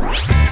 Bye.